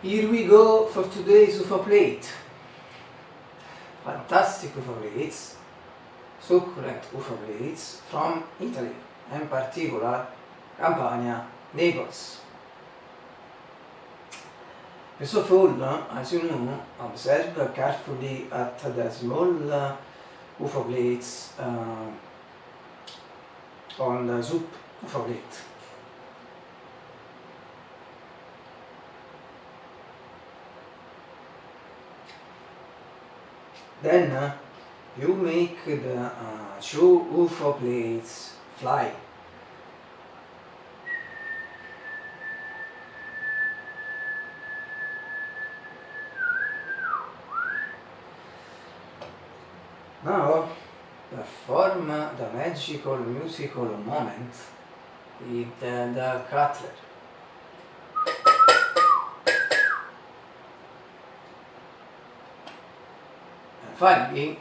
Here we go for today's UFO plate. Fantastic UFO plates, succulent UFO plates from Italy, in particular Campania, Naples. First of all, as you know, observe carefully at the small UFO uh, plates uh, on the soup UFO plate. Then uh, you make the uh, two UFO plates fly. Now perform the magical musical moment with uh, the cutler. Finally,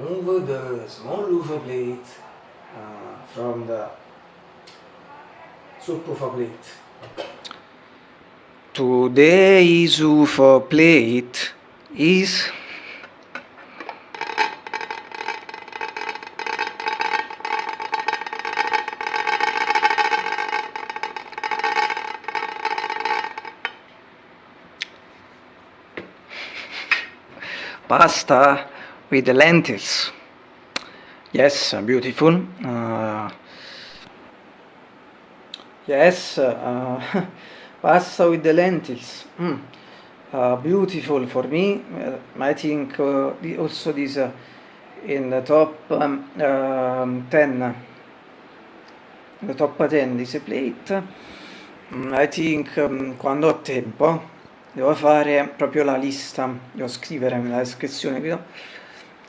remove the small UFO plate uh, from the soup UFO plate. Today's UFO plate is pasta with the lentils. Yes, beautiful. Uh, yes, uh, pasta with the lentils. Mm. Uh, beautiful for me. Uh, I think uh, also this uh, in the top um, um, 10. The top 10 this plate. Mm, I think um, quando ho tempo devo fare proprio la lista, devo scrivere nella descrizione qui,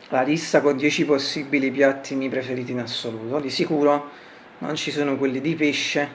la lista con 10 possibili piatti miei preferiti in assoluto, di sicuro non ci sono quelli di pesce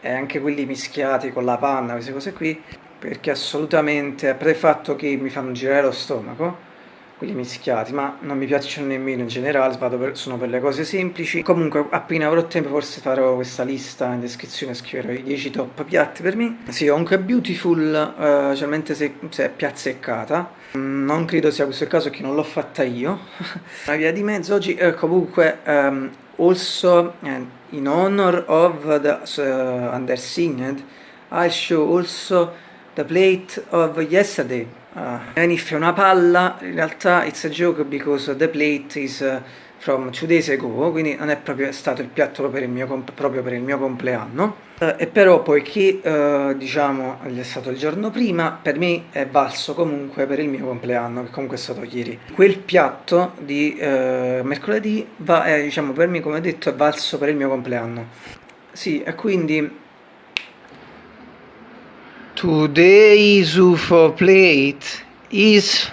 e anche quelli mischiati con la panna, queste cose qui, perché assolutamente, a parte il fatto che mi fanno girare lo stomaco, quelli mischiati, ma non mi piacciono nemmeno in generale, per, sono per le cose semplici. Comunque appena avrò tempo forse farò questa lista in descrizione, scriverò i 10 top piatti per me. Sì, comunque Beautiful, uh, specialmente se, se, è piazzeccata, mm, non credo sia questo il caso che non l'ho fatta io. Una via di mezzo oggi, eh, comunque, um, also uh, in honor of the uh, undersinged, I show also the plate of yesterday. Uh, even if è una palla, in realtà it's a joke because the plate is uh, from two days ago, quindi non è proprio stato il piatto per il mio, proprio per il mio compleanno. Uh, e però poiché uh, diciamo è stato il giorno prima, per me è valso comunque per il mio compleanno, che comunque è stato ieri. Quel piatto di mercoledì va, è, diciamo, per me come detto è valso per il mio compleanno. Sì, e quindi Today's UFO plate is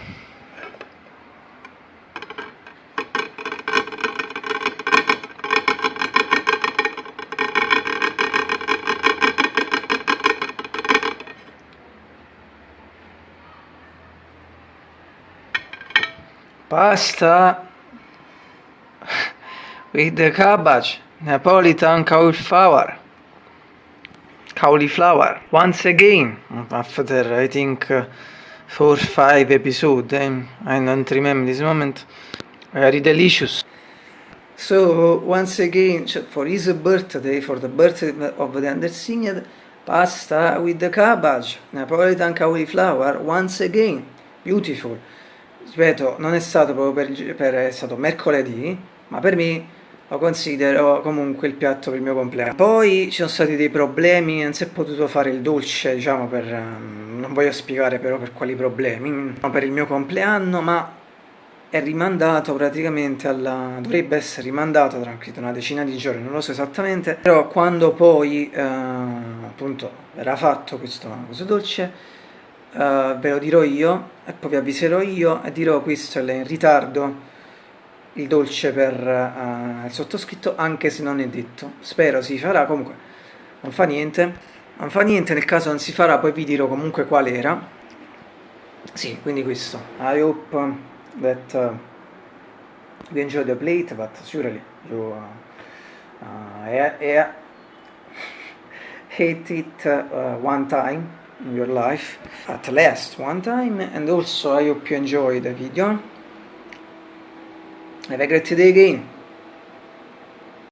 pasta with the cabbage, Napolitan cauliflower cauliflower. Once again. After I think uh, four five episodes eh? I don't remember this moment. Very delicious. So once again for his birthday for the birthday of the undersigned pasta with the cabbage Napolitan cauliflower once again. Beautiful. Ripeto non è stato proprio per, per è stato mercoledì ma per me lo considero comunque il piatto per il mio compleanno. Poi ci sono stati dei problemi, non si è potuto fare il dolce, diciamo per... Um, non voglio spiegare però per quali problemi, per il mio compleanno, ma è rimandato praticamente alla... dovrebbe essere rimandato tra una decina di giorni, non lo so esattamente, però quando poi uh, appunto verrà fatto questo, questo dolce, uh, ve lo dirò io e poi vi avviserò io e dirò questo è in ritardo il dolce per uh, il sottoscritto anche se non è detto. Spero si farà comunque non fa niente. Non fa niente nel caso non si farà poi vi dirò comunque qual era. Sì quindi questo. I hope that uh, you enjoy the plate but surely you uh, uh, ate it uh, one time in your life. At least one time and also I hope you enjoy the video have a great day again